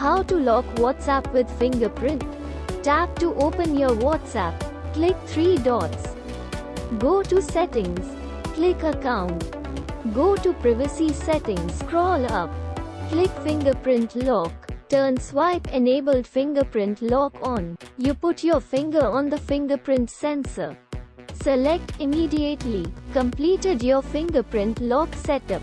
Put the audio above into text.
How to lock WhatsApp with fingerprint. Tap to open your WhatsApp. Click three dots. Go to settings. Click account. Go to privacy settings. Scroll up. Click fingerprint lock. Turn swipe enabled fingerprint lock on. You put your finger on the fingerprint sensor. Select immediately. Completed your fingerprint lock setup.